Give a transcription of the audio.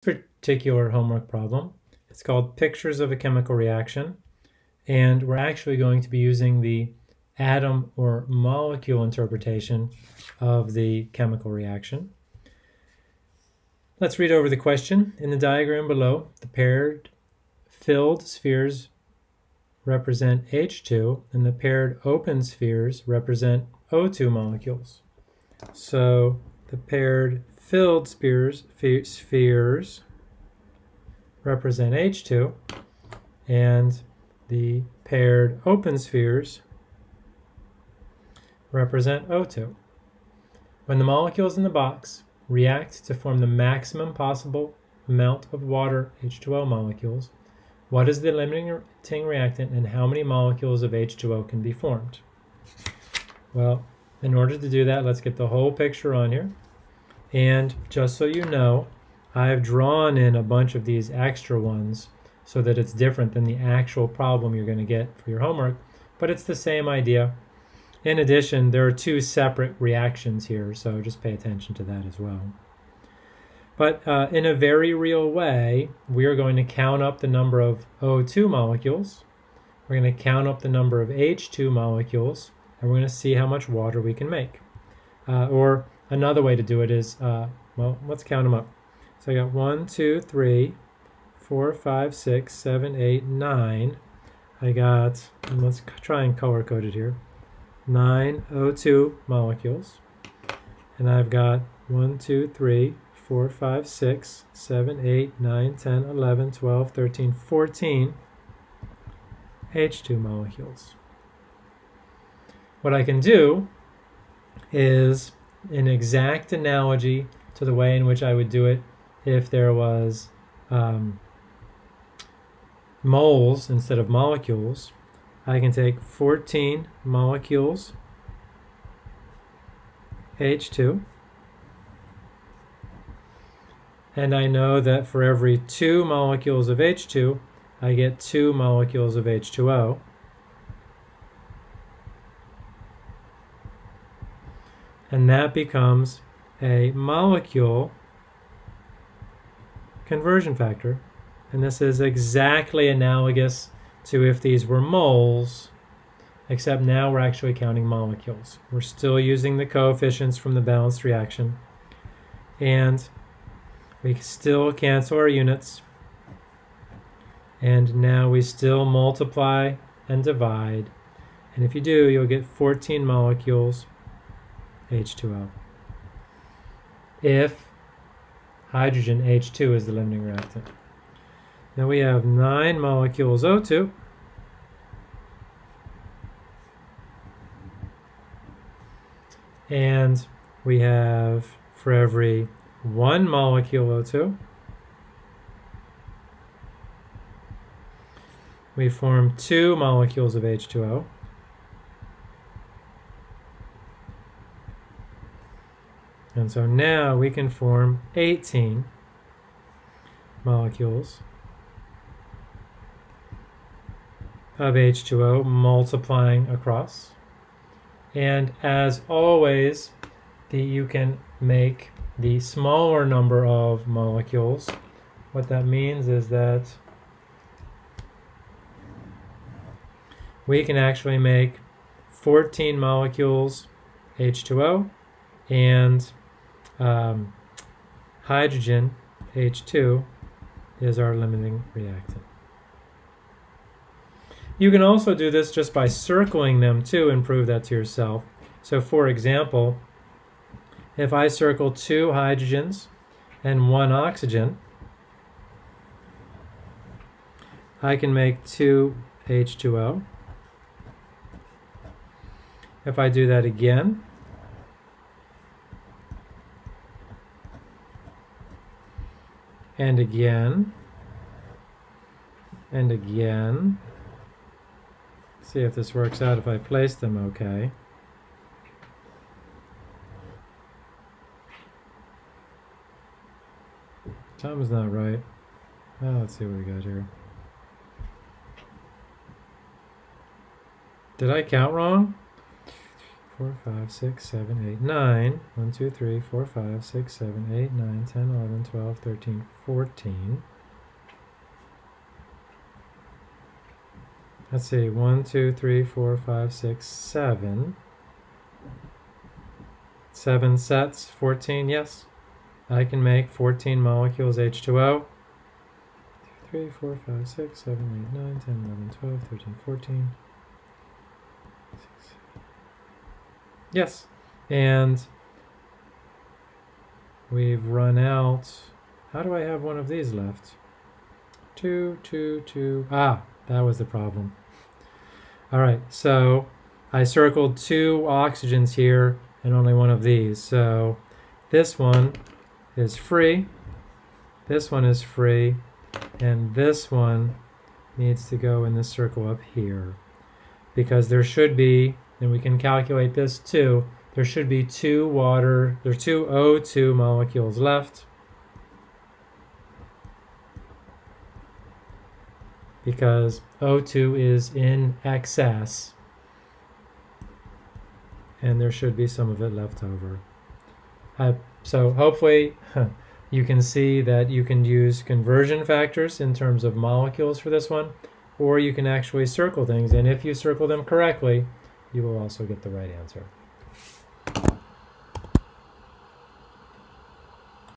particular homework problem. It's called Pictures of a Chemical Reaction, and we're actually going to be using the atom or molecule interpretation of the chemical reaction. Let's read over the question. In the diagram below, the paired filled spheres represent H2 and the paired open spheres represent O2 molecules. So the paired filled spheres, spheres represent H2, and the paired open spheres represent O2. When the molecules in the box react to form the maximum possible amount of water H2O molecules, what is the limiting reactant and how many molecules of H2O can be formed? Well, in order to do that, let's get the whole picture on here. And just so you know, I've drawn in a bunch of these extra ones so that it's different than the actual problem you're going to get for your homework, but it's the same idea. In addition, there are two separate reactions here, so just pay attention to that as well. But uh, in a very real way, we are going to count up the number of O2 molecules, we're going to count up the number of H2 molecules, and we're going to see how much water we can make. Uh, or Another way to do it is, uh, well, let's count them up. So I got one, two, three, four, five, six, seven, eight, nine. I got, let's try and color code it here, nine O2 molecules. And I've got one, two, three, four, five, six, seven, eight, nine, 10, 11, 12, 13, 14 H2 molecules. What I can do is an exact analogy to the way in which I would do it if there was um, moles instead of molecules. I can take 14 molecules H2 and I know that for every two molecules of H2 I get two molecules of H2O and that becomes a molecule conversion factor. And this is exactly analogous to if these were moles, except now we're actually counting molecules. We're still using the coefficients from the balanced reaction. And we still cancel our units. And now we still multiply and divide. And if you do, you'll get 14 molecules H2O. If hydrogen H2 is the limiting reactant. Now we have nine molecules O2. And we have for every one molecule O2, we form two molecules of H2O. And so now we can form 18 molecules of H2O multiplying across. And as always, the, you can make the smaller number of molecules. What that means is that we can actually make 14 molecules H2O and um, hydrogen, H2, is our limiting reactant. You can also do this just by circling them too and prove that to yourself. So for example, if I circle two hydrogens and one oxygen, I can make two H2O. If I do that again, and again. And again. See if this works out if I place them okay. Time is not right. Oh, let's see what we got here. Did I count wrong four, five, six, seven, eight, nine. One, two, three, four, five, six, seven, eight, nine, ten, eleven, twelve, thirteen, fourteen. Let's see, one, two, three, four, five, six, seven. Seven sets, 14, yes. I can make 14 molecules H2O. 3, 4, 5, 6, 7, 8, 9, 10, 11, 12, 13, 14. Yes. And we've run out. How do I have one of these left? Two, two, two. Ah, that was the problem. All right, so I circled two oxygens here and only one of these. So this one is free, this one is free, and this one needs to go in the circle up here. Because there should be, and we can calculate this too, there should be two water, there are two O2 molecules left. Because O2 is in excess and there should be some of it left over. Uh, so hopefully you can see that you can use conversion factors in terms of molecules for this one, or you can actually circle things, and if you circle them correctly, you will also get the right answer.